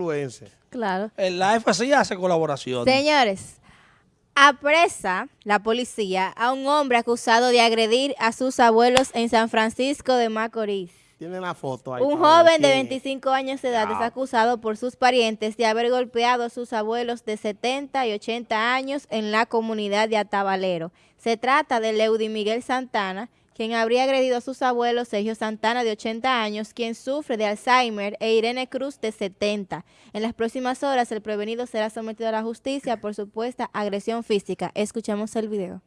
influencer. Claro. El live así hace colaboración. Señores, apresa la policía a un hombre acusado de agredir a sus abuelos en San Francisco de Macorís. Tienen la foto ahí. Un joven de quién es. 25 años de edad es acusado por sus parientes de haber golpeado a sus abuelos de 70 y 80 años en la comunidad de Atabalero. Se trata de Leudy Miguel Santana, quien habría agredido a sus abuelos Sergio Santana de 80 años, quien sufre de Alzheimer, e Irene Cruz de 70. En las próximas horas el prevenido será sometido a la justicia por supuesta agresión física. Escuchemos el video.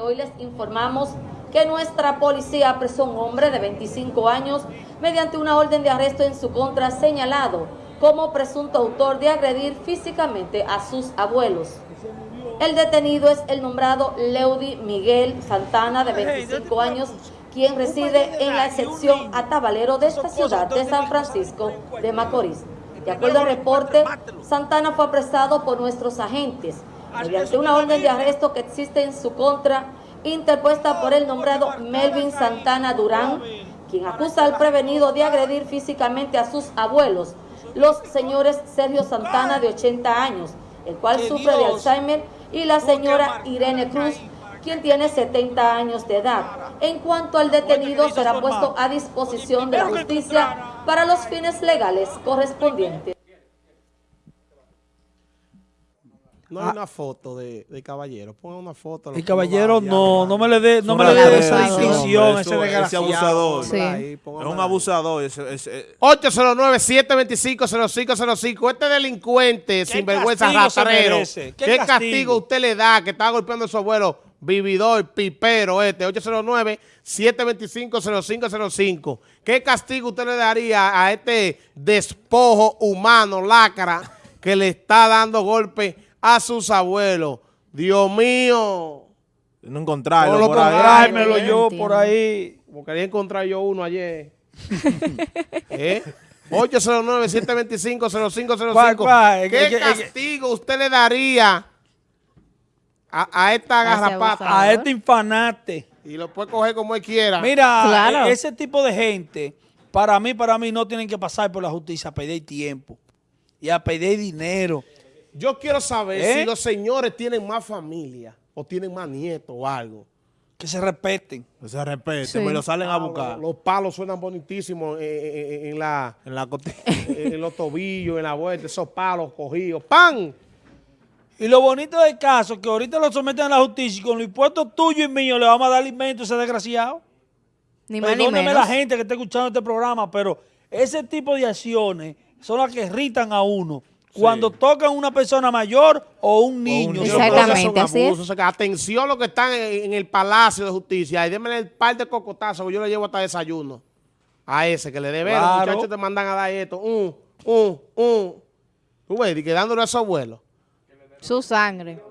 Hoy les informamos que nuestra policía apresó a un hombre de 25 años mediante una orden de arresto en su contra señalado como presunto autor de agredir físicamente a sus abuelos. El detenido es el nombrado Leudy Miguel Santana, de 25 años, quien reside en la sección Atabalero de esta ciudad de San Francisco de Macorís. De acuerdo al reporte, Santana fue apresado por nuestros agentes. Mediante una orden de arresto que existe en su contra, interpuesta por el nombrado Melvin Santana Durán, quien acusa al prevenido de agredir físicamente a sus abuelos, los señores Sergio Santana, de 80 años, el cual sufre de Alzheimer, y la señora Irene Cruz, quien tiene 70 años de edad. En cuanto al detenido, será puesto a disposición de la justicia para los fines legales correspondientes. No hay una foto de, de caballero. Pongan una foto. El caballero no, no me le dé no me le dé esa distinción, ese desgraciado. abusador. Sí. Ahí, Es un abusador. ese- ese- 809-725-0505. Este delincuente, sinvergüenza merece? ¿Qué, ¿Qué castigo? castigo usted le da que está golpeando a su abuelo? Vividor, pipero, este. 809-725-0505. ¿Qué castigo usted le daría a este despojo humano, lacra, que le está dando golpe a sus abuelos? Dios mío. No encontrarlo No lo por ahí. Ay, yo entiendo. por ahí. Como quería encontrar yo uno ayer. ¿Eh? 809-725-0505. ¿Cuál, cuál? ¿Qué que- que- castigo usted le daría a, a esta garrapata? A este infanate. Y lo puede coger como él quiera. Mira, Claro. e- ese tipo de gente, para mí, para mí, no tienen que pasar por la justicia a pedir tiempo y a pedir dinero. Yo quiero saber ¿Eh? si los señores tienen más familia o tienen más nietos o algo. Que se respeten. Que se respete, Sí. me lo salen a buscar. Los, los palos suenan bonitísimos en, en- en la, En la en los tobillos, en la vuelta, esos palos cogidos. ¡Pam! Y lo bonito del caso es que ahorita lo someten a la justicia y con los impuestos tuyos y míos le vamos a dar alimento a ese desgraciado. Ni más ni menos. la gente que está escuchando este programa, pero ese tipo de acciones son las que irritan a uno. Cuando tocan a una persona mayor o un niño. Que Exactamente, así es. O sea, atención los que están en, el Palacio de Justicia y denme el par de cocotazos que yo le llevo hasta desayuno. A ese que le debe, los muchachos te mandan a dar esto. Un, un, un. Tú ves, y quedándole a su abuelo. Su sangre.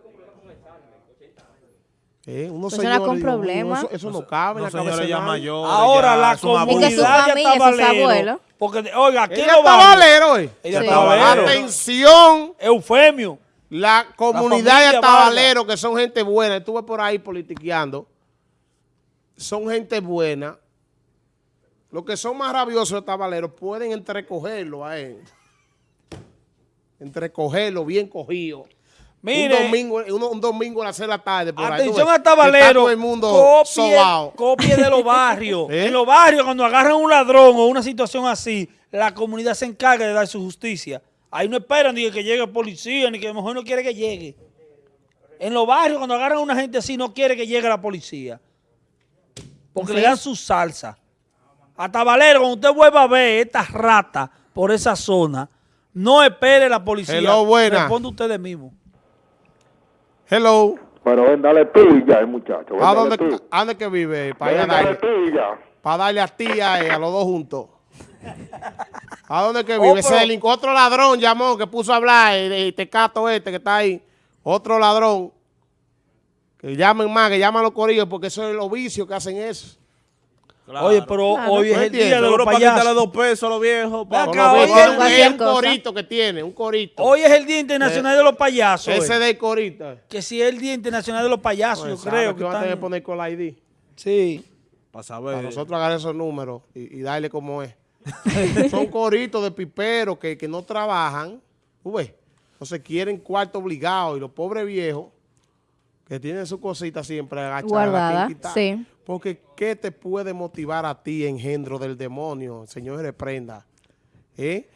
Eh, Persona señores, con problemas. Eso, eso no cabe en Los la cabeza ya mayores. Ahora ya la son abuelos. Es que su comunidad familia, sus Atabalero, abuelos. Porque, oiga, aquí Ella está valero, eh. ella Sí. está valero. Atención, Eufemio. la comunidad de Atabalero, que son gente buena, estuve por ahí politiqueando, son gente buena. Los que son más rabiosos de Atabalero pueden entrecogerlo a él. Entrecogerlo bien cogido. Mire, un domingo, un, un domingo a las 6 de la tarde. Por ahí, atención ves, a Tabalero. el mundo copie, de los barrios. ¿Eh? En los barrios, cuando agarran un ladrón o una situación así, la comunidad se encarga de dar su justicia. Ahí no esperan ni que llegue policía, ni que a lo mejor no quiere que llegue. En los barrios, cuando agarran a una gente así, no quiere que llegue la policía. Porque le dan su salsa. A Tabalero, cuando usted vuelva a ver estas ratas por esa zona, no espere la policía. Hello, buena. Responde usted mismo. Hello. Pero ven, dale pilla, el muchacho. ven, ¿A dónde. ¿a dónde que vive? Para Ven, dale darle, pilla. pa' darle a tía eh, a los dos juntos. ¿A dónde que Oh, vive? Ese otro ladrón llamó que puso a hablar, el, el tecato este que está ahí. Otro ladrón. Que llamen más, que llaman a los corillos porque eso es los vicios que hacen eso. Oye, pero Claro. hoy es el día de los para payasos. dos pesos a los viejos. pa- Ven Son acá, vicios. Es un corito que tiene, un corito. Hoy es el Día Internacional de los Payasos. Ese eh. del corito. Que si es el Día Internacional de los Payasos, Pues, yo sabe creo que que van a tener que poner con la ID. Sí. Para saber. Para nosotros agarrar esos números y, y darle como es. Son coritos de piperos que, que no trabajan, ¿tú ves? Entonces quieren cuarto obligado y los pobres viejos que tienen su cosita siempre agachada. Guardada, sí. Porque ¿qué te puede motivar a ti, engendro del demonio? Señor, reprenda. ¿Eh?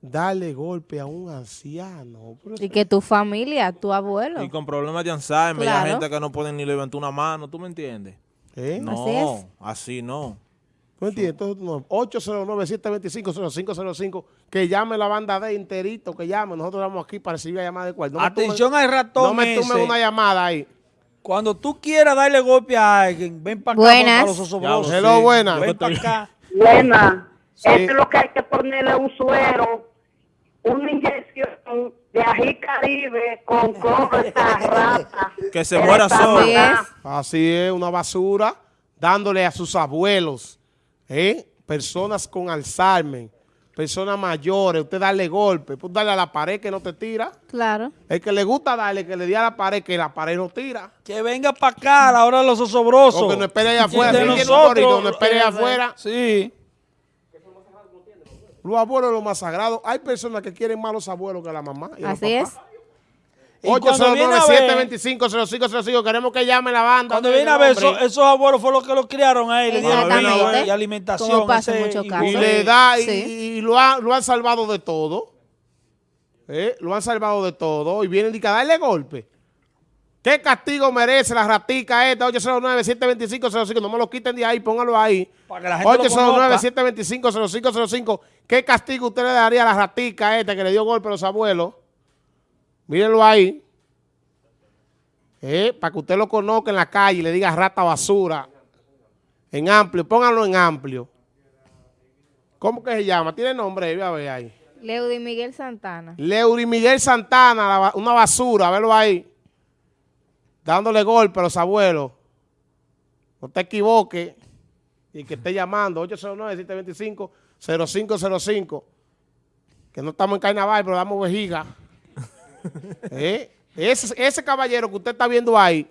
Darle golpe a un anciano. Y que tu familia, tu abuelo. Y con problemas de Alzheimer, Claro. hay gente que no pueden ni levantar una mano, ¿tú me entiendes? ¿Eh? No, Así es. así no. ¿Tú entiendes? Entonces, no, 809-725-0505, que llame la banda de enterito, que llame. Nosotros vamos aquí para recibir la llamada de cual. No me Atención al ratón No me ese. una llamada ahí. Cuando tú quieras darle golpe a alguien, ven para acá Buenas. los osobrosos. Hello, sí. buena. Ven para acá. Buena. Sí. Esto es lo que hay que ponerle un suero, una inyección de ají caribe con cobre rata. Que se muera Esa solo. Así es. Así es, una basura, dándole a sus abuelos, ¿eh? personas con Alzheimer, personas mayores, usted darle golpe, pues darle a la pared que no te tira. Claro. El que le gusta darle, que le dé a la pared, que la pared no tira. Que venga para acá a la hora de los osobrosos. O que no espere allá afuera. De nosotros, no espere allá eh, afuera. Sí. Los abuelos son los más sagrados. Hay personas que quieren más los abuelos que la mamá. y los Así es. 809-725-0505. Queremos que llame la banda. Cuando viene a ver, esos, esos abuelos fueron los que los criaron a él. Le dieron vida y alimentación. Como pasa en ese- muchos y- casos. Y le da, y, Sí. y lo, ha- lo han salvado de todo. ¿Eh? Lo han salvado de todo. Y vienen y que a darle golpe. ¿Qué castigo merece la ratica esta? 809-725-05. No me lo quiten de ahí, póngalo ahí. Para que la gente lo 809-725-0505. ¿Qué castigo usted le daría a la ratica esta que le dio golpe a los abuelos? Mírenlo ahí. Eh, para que usted lo conozca en la calle y le diga rata basura. En amplio, pónganlo en amplio. ¿Cómo que se llama? ¿Tiene nombre? Voy a ver ahí. Leudy Miguel Santana. Leury Miguel Santana, la una basura, velo ahí. Dándole golpe a los abuelos. No te equivoques. Y que esté llamando 809-725-0505. Que no estamos en carnaval, pero damos vejiga. ¿Eh? ese, ese caballero que usted está viendo ahí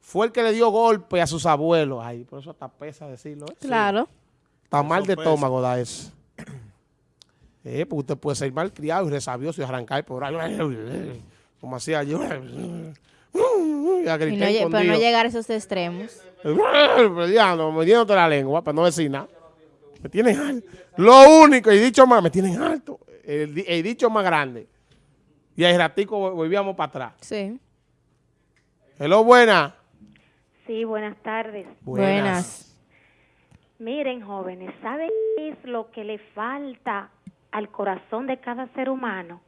fue el que le dio golpe a sus abuelos. Ay, por eso hasta pesa decirlo. ¿eh? Claro. Está mal de estómago da eso. Eh, porque usted puede ser mal criado y resabioso y arrancar por ahí. Como hacía yo. Y a Y gritar no lle- pero no llegar a esos extremos. Peleando, metiéndote la lengua para no decir nada. Me tienen alto. Lo único, y dicho más, me tienen alto. El, el dicho más grande. Y ahí ratico vol- volvíamos para atrás. Sí. Hello, buena. Sí, buenas tardes. Buenas. Miren, jóvenes, ¿saben qué es lo que le falta al corazón de cada ser humano?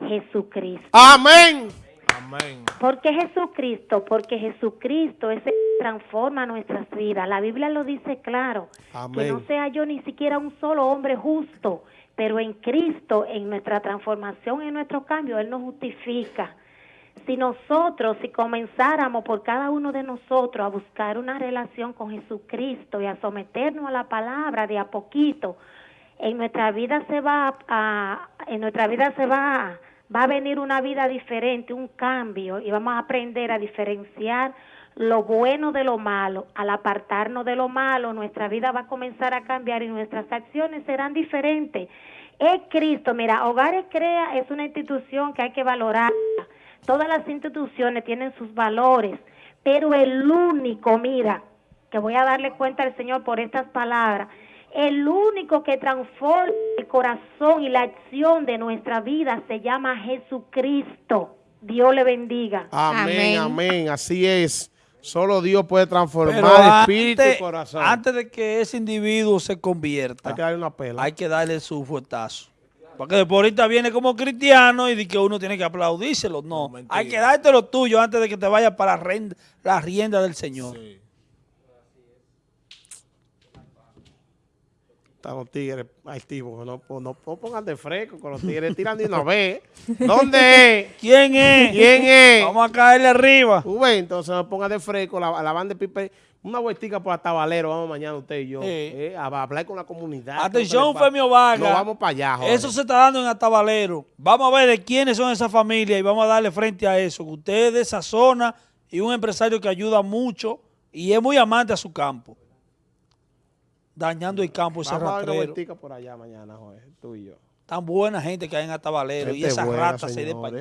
Jesucristo. Amén. Amén. ¿Por qué Jesucristo? Porque Jesucristo es el transforma nuestras vidas. La Biblia lo dice claro. Que no sea yo ni siquiera un solo hombre justo, pero en Cristo, en nuestra transformación, en nuestro cambio, Él nos justifica. Si nosotros, si comenzáramos por cada uno de nosotros a buscar una relación con Jesucristo y a someternos a la palabra de a poquito, en nuestra vida se va a, en nuestra vida se va va a venir una vida diferente, un cambio y vamos a aprender a diferenciar lo bueno de lo malo. Al apartarnos de lo malo, nuestra vida va a comenzar a cambiar y nuestras acciones serán diferentes. Es Cristo, mira, Hogares Crea es una institución que hay que valorar. Todas las instituciones tienen sus valores, pero el único, mira, que voy a darle cuenta al Señor por estas palabras, el único que transforma el corazón y la acción de nuestra vida se llama Jesucristo. Dios le bendiga. Amén, Amén. amén. Así es. Solo Dios puede transformar espíritu y corazón. antes de que ese individuo se convierta, Hay que darle una pela. hay que darle su fuetazo. Porque después ahorita viene como cristiano y dice que uno tiene que aplaudírselo. No, mentira. hay que darte lo tuyo antes de que te vaya para la rienda, la rienda del Señor. Sí. Están los tigres activos. No, no, no pongan de fresco con los tigres tirando y no ve. ¿Dónde es? ¿Quién es? ¿Quién es? Vamos a caerle arriba. Ves, entonces no pongan de fresco la, la banda de pipe. Una vueltica por Tabalero, vamos mañana usted y yo. Sí. eh, a, hablar con la comunidad. Atención, ¿Qué es lo que le Femio pasa? Vargas. No vamos para allá, joder. Eso se está dando en Atabalero. Vamos a ver de quiénes son esas familias y vamos a darle frente a eso. Usted es de esa zona y un empresario que ayuda mucho y es muy amante a su campo. Dañando el campo ese Vamos a dar una rastrero. vueltica por allá mañana, Joel, tú y yo. Tan buena gente que hay en Atabalero y esas buena, ratas se den para allá.